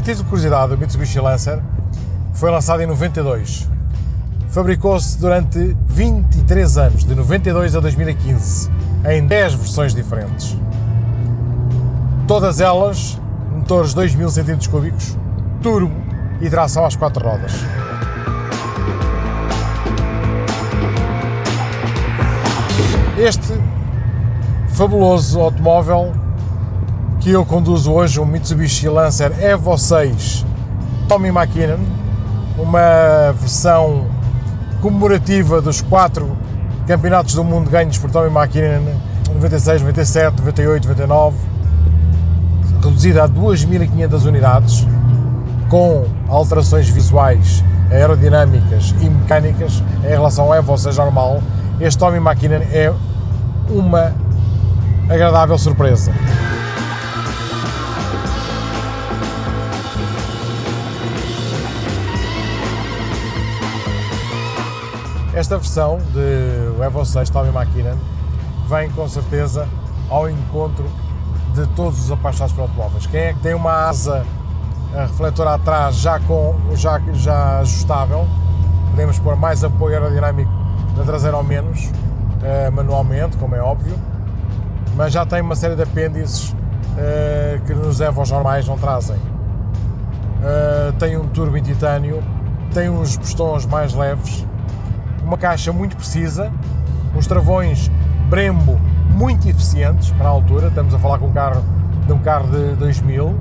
A título de curiosidade, o Mitsubishi Lancer foi lançado em 92. Fabricou-se durante 23 anos, de 92 a 2015, em 10 versões diferentes. Todas elas motores 2000 cm3, turbo e tração às quatro rodas. Este fabuloso automóvel que eu conduzo hoje, um Mitsubishi Lancer Evo 6 Tommy McKinnon, uma versão comemorativa dos quatro campeonatos do mundo ganhos por Tommy McKinnon 96, 97, 98, 99, reduzida a 2.500 unidades, com alterações visuais, aerodinâmicas e mecânicas em relação ao Evo 6 normal, este Tommy McKinnon é uma agradável surpresa. Esta versão de Evo 6 Tommy McKinnon vem com certeza ao encontro de todos os apaixonados por automóveis. Quem é que tem uma asa refletor atrás já, com, já, já ajustável, podemos pôr mais apoio aerodinâmico na traseira ou menos, eh, manualmente, como é óbvio, mas já tem uma série de apêndices eh, que nos Evos normais não trazem. Eh, tem um turbo em titânio, tem uns pistões mais leves, uma caixa muito precisa, uns travões Brembo muito eficientes para a altura, estamos a falar com um carro, de um carro de 2000,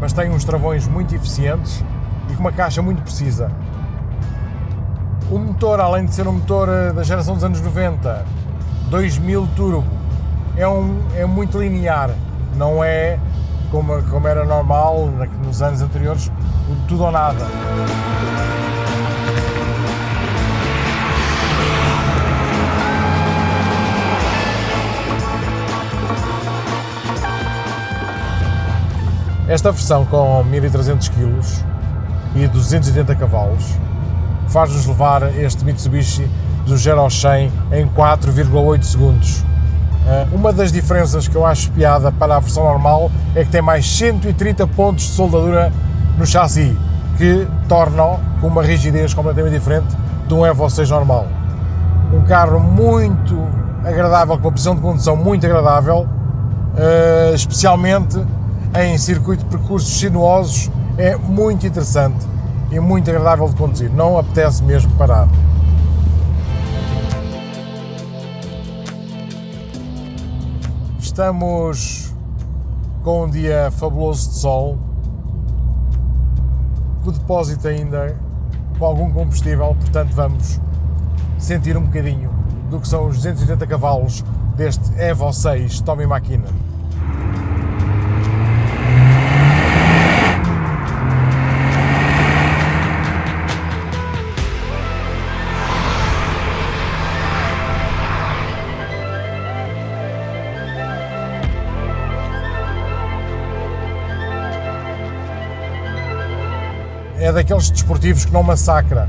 mas tem uns travões muito eficientes e com uma caixa muito precisa. O motor, além de ser um motor eh, da geração dos anos 90, 2000 turbo, é, um, é muito linear, não é como, como era normal nos anos anteriores, tudo ou nada. Esta versão com 1300 kg e 280 cavalos faz-nos levar este Mitsubishi do 0 ao 100 em 4,8 segundos. Eh, uma das diferenças que eu acho piada para a versão normal é que tem mais 130 pontos de soldadura no chassi, que tornam com uma rigidez completamente diferente de um Evo 6 normal. Um carro muito agradável, com uma posição de condução muito agradável, eh, especialmente em circuito de percursos sinuosos é muito interessante e muito agradável de conduzir, não apetece mesmo parar. Estamos com um dia fabuloso de sol, o depósito ainda com algum combustível, portanto vamos sentir um bocadinho do que são os 280 cavalos deste Evo 6 Tommy McKinnon. É daqueles desportivos que não massacra.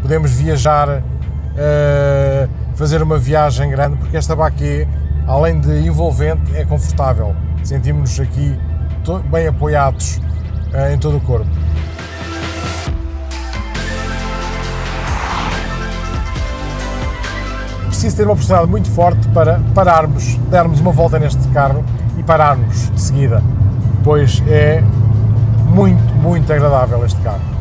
Podemos viajar, uh, fazer uma viagem grande, porque esta baquê, além de envolvente, é confortável. Sentimos-nos aqui bem apoiados uh, em todo o corpo. Preciso ter uma personalidade muito forte para pararmos, darmos uma volta neste carro e pararmos de seguida, pois é muito, muito agradável este carro.